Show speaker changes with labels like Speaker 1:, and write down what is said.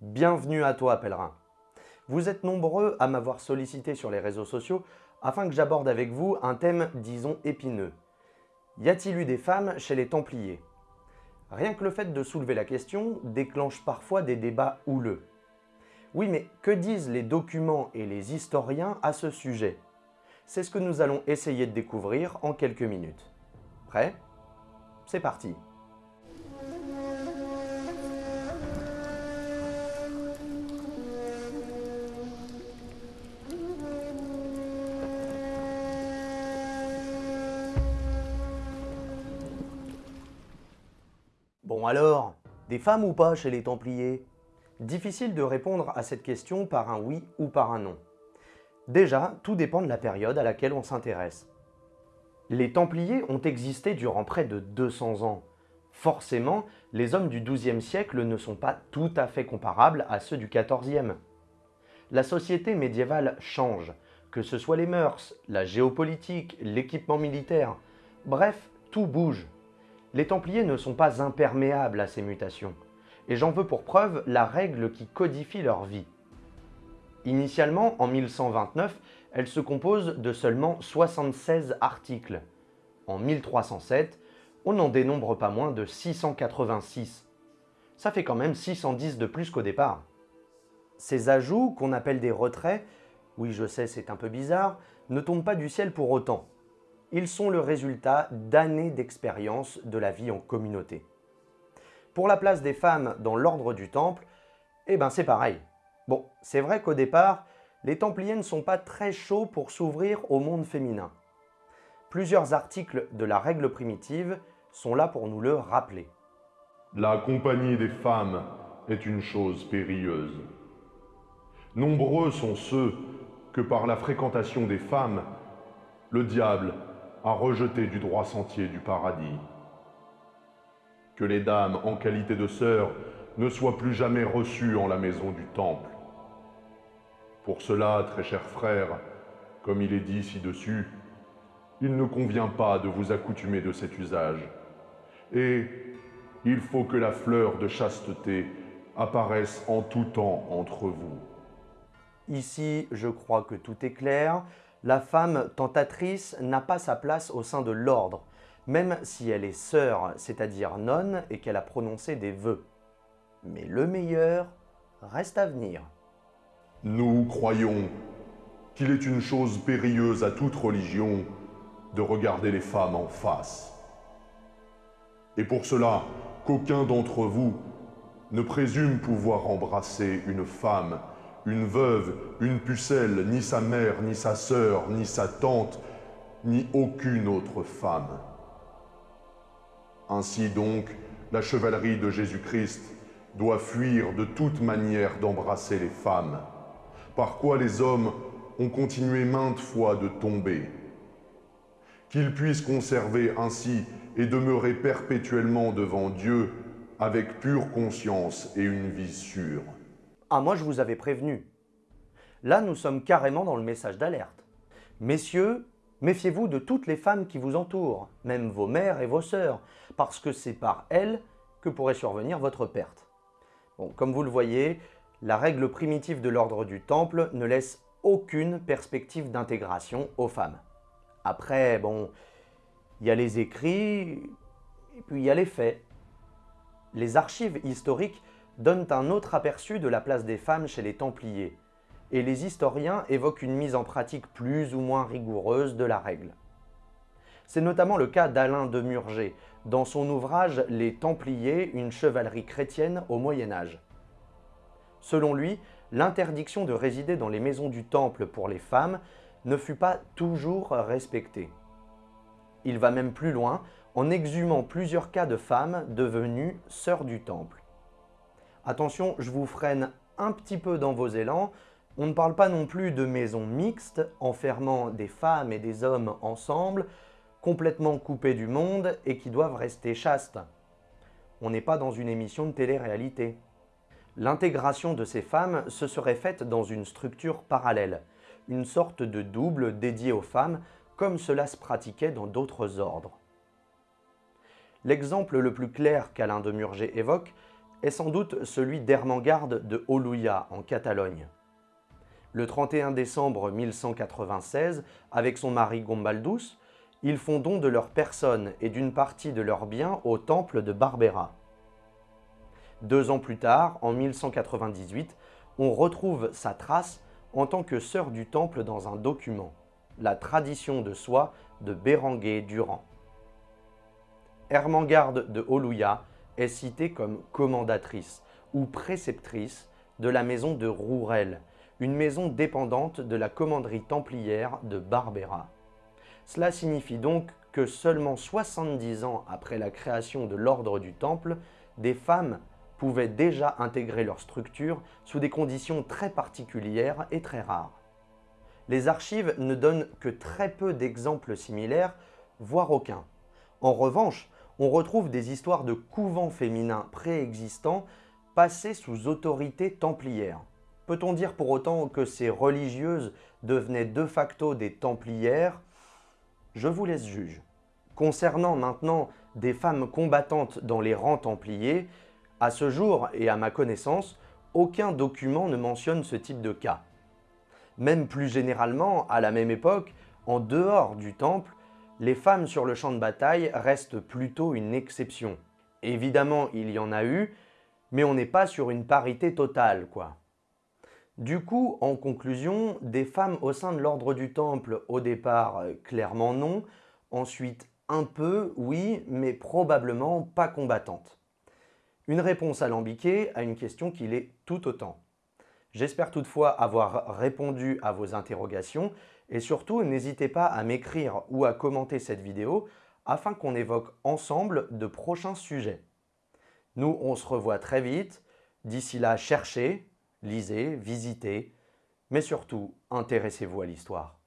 Speaker 1: Bienvenue à toi, pèlerin. Vous êtes nombreux à m'avoir sollicité sur les réseaux sociaux afin que j'aborde avec vous un thème, disons, épineux. Y a-t-il eu des femmes chez les Templiers? Rien que le fait de soulever la question déclenche parfois des débats houleux. Oui, mais que disent les documents et les historiens à ce sujet? C'est ce que nous allons essayer de découvrir en quelques minutes. Prêt? C'est parti Bon alors, des femmes ou pas chez les Templiers? Difficile de répondre à cette question par un oui ou par un non. Déjà, tout dépend de la période à laquelle on s'intéresse. Les Templiers ont existé durant près de 200 ans. Forcément, les hommes du XIIe siècle ne sont pas tout à fait comparables à ceux du XIVe. La société médiévale change, que ce soit les mœurs, la géopolitique, l'équipement militaire, bref, tout bouge. Les Templiers ne sont pas imperméables à ces mutations, et j'en veux pour preuve la règle qui codifie leur vie. Initialement, en 1129, elle se compose de seulement 76 articles. En 1307, on n'en dénombre pas moins de 686. Ça fait quand même 610 de plus qu'au départ. Ces ajouts, qu'on appelle des retraits, oui je sais c'est un peu bizarre, ne tombent pas du ciel pour autant. Ils sont le résultat d'années d'expérience de la vie en communauté. Pour la place des femmes dans l'ordre du Temple, eh ben c'est pareil. Bon, c'est vrai qu'au départ, les Templiers ne sont pas très chauds pour s'ouvrir au monde féminin. Plusieurs articles de la règle primitive sont là pour nous le rappeler.
Speaker 2: La compagnie des femmes est une chose périlleuse. Nombreux sont ceux que par la fréquentation des femmes, le diable a rejeté du droit sentier du paradis. Que les dames en qualité de sœurs ne soient plus jamais reçues en la maison du temple. Pour cela, très chers frères, comme il est dit ci-dessus, il ne convient pas de vous accoutumer de cet usage. Et il faut que la fleur de chasteté apparaisse en tout temps entre vous.
Speaker 1: Ici, je crois que tout est clair. La femme tentatrice n'a pas sa place au sein de l'ordre, même si elle est sœur, c'est-à-dire nonne, et qu'elle a prononcé des vœux. Mais le meilleur reste à venir.
Speaker 2: Nous croyons qu'il est une chose périlleuse à toute religion de regarder les femmes en face. Et pour cela, qu'aucun d'entre vous ne présume pouvoir embrasser une femme, une veuve, une pucelle, ni sa mère, ni sa sœur, ni sa tante, ni aucune autre femme. Ainsi donc, la chevalerie de Jésus-Christ doit fuir de toute manière d'embrasser les femmes, par quoi les hommes ont continué maintes fois de tomber. Qu'ils puissent conserver ainsi et demeurer perpétuellement devant Dieu avec pure conscience et une vie sûre.
Speaker 1: Ah moi je vous avais prévenu. Là nous sommes carrément dans le message d'alerte. Messieurs, méfiez-vous de toutes les femmes qui vous entourent, même vos mères et vos sœurs, parce que c'est par elles que pourrait survenir votre perte. Comme vous le voyez, la règle primitive de l'ordre du Temple ne laisse aucune perspective d'intégration aux femmes. Après, bon, il y a les écrits, et puis il y a les faits. Les archives historiques donnent un autre aperçu de la place des femmes chez les Templiers, et les historiens évoquent une mise en pratique plus ou moins rigoureuse de la règle. C'est notamment le cas d'Alain de Murger, dans son ouvrage « Les Templiers, une chevalerie chrétienne au Moyen-Âge ». Selon lui, l'interdiction de résider dans les maisons du Temple pour les femmes ne fut pas toujours respectée. Il va même plus loin en exhumant plusieurs cas de femmes devenues sœurs du Temple. Attention, je vous freine un petit peu dans vos élans, on ne parle pas non plus de maisons mixtes, enfermant des femmes et des hommes ensemble, complètement coupés du monde et qui doivent rester chastes. On n'est pas dans une émission de télé-réalité. L'intégration de ces femmes se serait faite dans une structure parallèle, une sorte de double dédié aux femmes, comme cela se pratiquait dans d'autres ordres. L'exemple le plus clair qu'Alain de Murger évoque est sans doute celui d'Hermengarde de Oluya en Catalogne. Le 31 décembre 1196, avec son mari Gombaldus, ils font don de leur personne et d'une partie de leurs biens au temple de Barbera. Deux ans plus tard, en 1198, on retrouve sa trace en tant que sœur du temple dans un document, la tradition de soi de Bérenguer Durand. Hermengarde de Oluya est citée comme commandatrice ou préceptrice de la maison de Rourel, une maison dépendante de la commanderie templière de Barbera. Cela signifie donc que seulement 70 ans après la création de l'ordre du Temple, des femmes pouvaient déjà intégrer leur structure sous des conditions très particulières et très rares. Les archives ne donnent que très peu d'exemples similaires, voire aucun. En revanche, on retrouve des histoires de couvents féminins préexistants passés sous autorité templière. Peut-on dire pour autant que ces religieuses devenaient de facto des templières? Je vous laisse juge. Concernant maintenant des femmes combattantes dans les rangs templiers, à ce jour et à ma connaissance, aucun document ne mentionne ce type de cas. Même plus généralement, à la même époque, en dehors du temple, les femmes sur le champ de bataille restent plutôt une exception. Évidemment, il y en a eu, mais on n'est pas sur une parité totale, quoi. Du coup, en conclusion, des femmes au sein de l'ordre du Temple, au départ, euh, clairement non, ensuite un peu, oui, mais probablement pas combattantes. Une réponse alambiquée à une question qui l'est tout autant. J'espère toutefois avoir répondu à vos interrogations et surtout, n'hésitez pas à m'écrire ou à commenter cette vidéo afin qu'on évoque ensemble de prochains sujets. Nous, on se revoit très vite. D'ici là, cherchez, lisez, visitez, mais surtout, intéressez-vous à l'histoire.